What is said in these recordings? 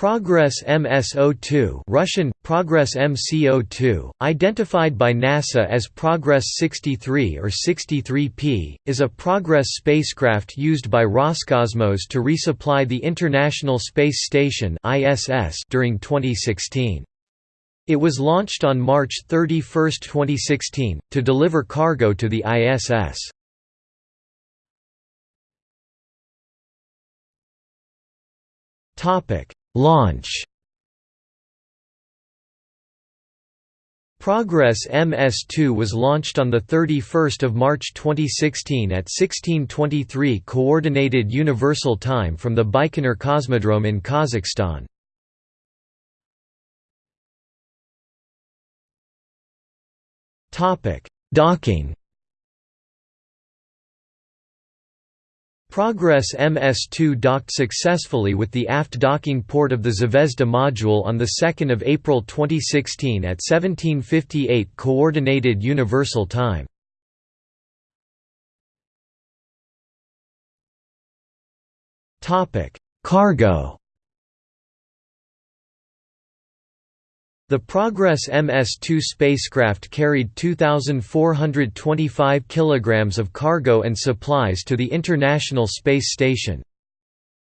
Progress MS-02 Russian, Progress MCO2, identified by NASA as Progress 63 or 63P, is a Progress spacecraft used by Roscosmos to resupply the International Space Station during 2016. It was launched on March 31, 2016, to deliver cargo to the ISS. Topic Launch Progress MS-2 was launched on 31 March 2016 at 1623 Coordinated Universal Time from the Baikonur Cosmodrome in Kazakhstan. Docking Progress MS-2 docked successfully with the aft docking port of the Zvezda module on 2 April 2016 at 1758 Coordinated Universal Time. Cargo The Progress MS-2 spacecraft carried 2,425 kilograms of cargo and supplies to the International Space Station.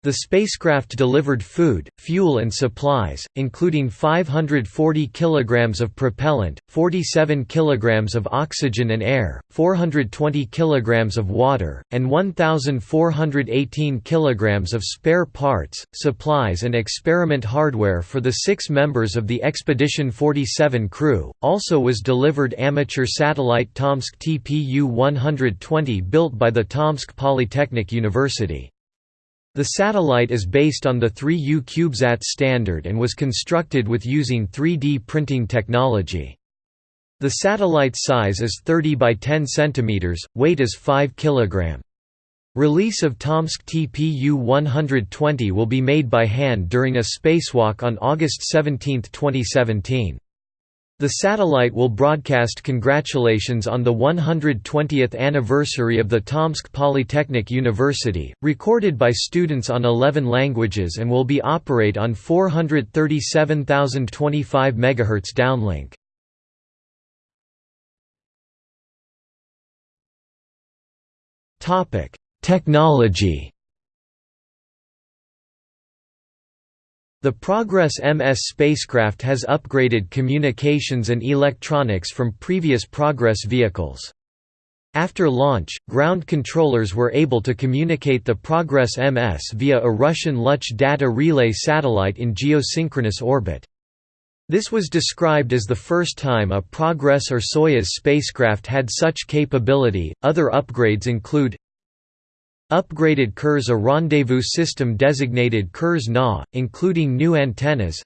The spacecraft delivered food, fuel and supplies, including 540 kilograms of propellant, 47 kilograms of oxygen and air, 420 kilograms of water, and 1418 kilograms of spare parts, supplies and experiment hardware for the 6 members of the Expedition 47 crew. Also was delivered amateur satellite Tomsk TPU-120 built by the Tomsk Polytechnic University. The satellite is based on the 3U CubeSat standard and was constructed with using 3D printing technology. The satellite's size is 30 by 10 cm, weight is 5 kg. Release of Tomsk TPU-120 will be made by hand during a spacewalk on August 17, 2017. The satellite will broadcast congratulations on the 120th anniversary of the Tomsk Polytechnic University, recorded by students on 11 languages and will be operate on 437,025 MHz downlink. Technology The Progress MS spacecraft has upgraded communications and electronics from previous Progress vehicles. After launch, ground controllers were able to communicate the Progress MS via a Russian Luch data relay satellite in geosynchronous orbit. This was described as the first time a Progress or Soyuz spacecraft had such capability. Other upgrades include Upgraded Kurs a rendezvous system designated Kurs-Na, including new antennas.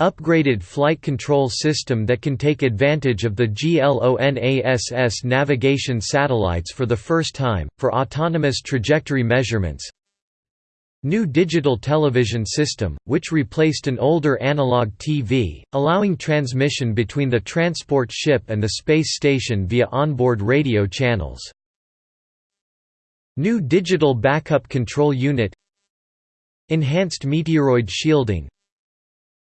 Upgraded flight control system that can take advantage of the GLONASS navigation satellites for the first time, for autonomous trajectory measurements. New digital television system, which replaced an older analog TV, allowing transmission between the transport ship and the space station via onboard radio channels New Digital Backup Control Unit Enhanced meteoroid shielding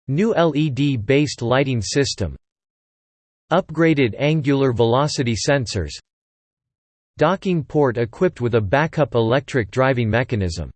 New LED-based lighting system Upgraded angular velocity sensors Docking port equipped with a backup electric driving mechanism